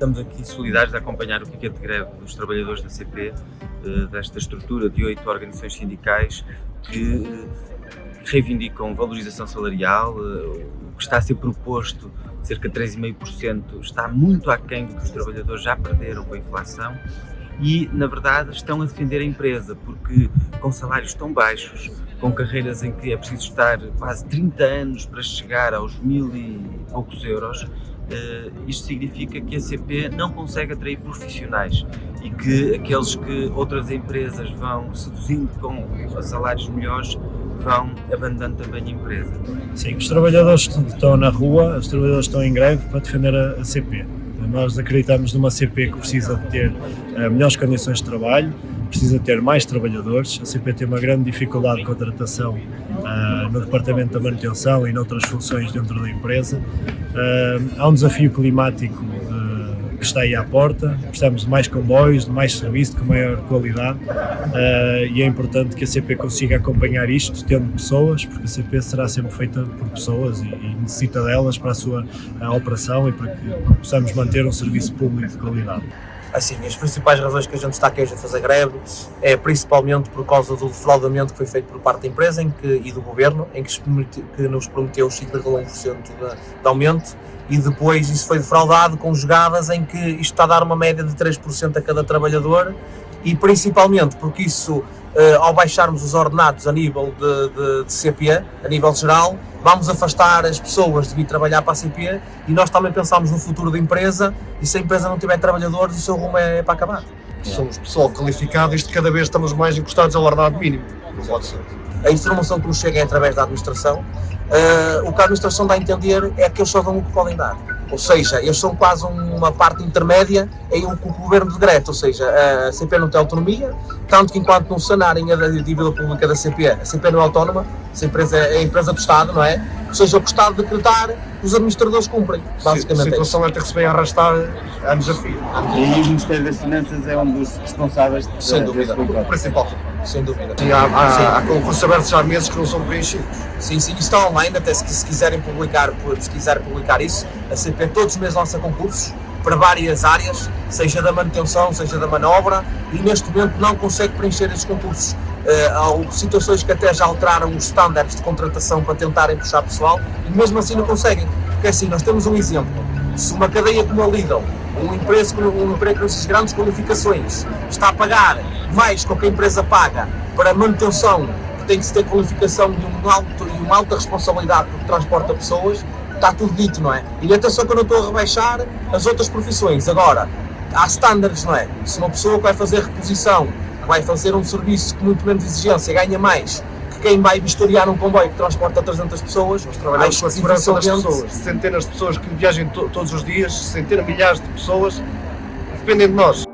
Estamos aqui solidários a acompanhar o piquete de greve dos trabalhadores da CP, eh, desta estrutura de oito organizações sindicais que eh, reivindicam valorização salarial, eh, o que está a ser proposto, cerca de 3,5%, está muito aquém do que os trabalhadores já perderam com a inflação e, na verdade, estão a defender a empresa, porque com salários tão baixos, com carreiras em que é preciso estar quase 30 anos para chegar aos mil e poucos euros, isto significa que a CP não consegue atrair profissionais e que aqueles que outras empresas vão seduzindo com salários melhores vão abandonando também a empresa. Sim, os trabalhadores estão na rua, os trabalhadores estão em greve para defender a, CP. Nós acreditamos numa CP que precisa de ter uh, melhores condições de trabalho, precisa ter mais trabalhadores. A CP tem uma grande dificuldade de contratação uh, no departamento da manutenção e noutras funções dentro da empresa. Uh, há um desafio climático uh, que está aí à porta, precisamos de mais comboios, de mais serviço, de maior qualidade e é importante que a CP consiga acompanhar isto, tendo pessoas, porque a CP será sempre feita por pessoas e, e necessita delas para a sua a operação e para que possamos manter um serviço público de qualidade. Assim, as principais razões que a gente está aqui hoje a fazer greve é principalmente por causa do defraudamento que foi feito por parte da empresa em que, e do governo, em que, que nos prometeu 5,1% de, de aumento e depois isso foi defraudado com jogadas em que isto está a dar uma média de 3% a cada trabalhador e principalmente porque isso ao baixarmos os ordenados a nível de, de, de, CPE, a nível geral, vamos afastar as pessoas de vir trabalhar para a CPE e nós também pensamos no futuro da empresa e se a empresa não tiver trabalhadores, o seu rumo é para acabar. Somos pessoal qualificado e isto cada vez estamos mais encostados ao ordenado mínimo. Não pode ser. A informação que nos chega é através da administração. Uh, o que a administração dá a entender é que eles só dão o que podem dar. Ou seja, eles são quase uma parte intermédia em o que o governo ou seja, a CP não tem autonomia, tanto que enquanto não sanarem a dívida pública da CP, a CP não é autónoma, a empresa é a empresa do Estado, não é? Ou seja, o que o Estado decretar, os administradores cumprem, basicamente. A situação é, que se vem arrastar anos a fio. E o Ministério das Finanças é um dos responsáveis de, Sem dúvida. O principal. Sem dúvida. Sim, há, há, há concursos abertos já há meses que não são preenchidos. Sim, sim, está online, até se, se quiserem publicar, se quiserem publicar isso, a CP todos os meses lança concursos, para várias áreas, seja da manutenção, seja da manobra, e neste momento não consegue preencher esses concursos. Uh, situações que até já alteraram os estándares de contratação para tentarem puxar pessoal, e mesmo assim não conseguem. Porque assim, nós temos um exemplo, se uma cadeia como a Lidl, uma empresa, um emprego com essas grandes qualificações, está a pagar mais do que a empresa paga para manutenção, que tem que se ter qualificação e, um alto, e uma alta responsabilidade porque transporta pessoas, está tudo dito, não é? E atenção que eu não estou a rebaixar as outras profissões. Agora, há standards, não é? Se uma pessoa que vai fazer reposição, vai fazer um serviço com muito menos exigência, ganha mais que quem vai vistoriar um comboio que transporta 300 pessoas, nós trabalhamos com a segurança das pessoas, centenas de pessoas que viajam to todos os dias, centenas, milhares de pessoas, dependem de nós.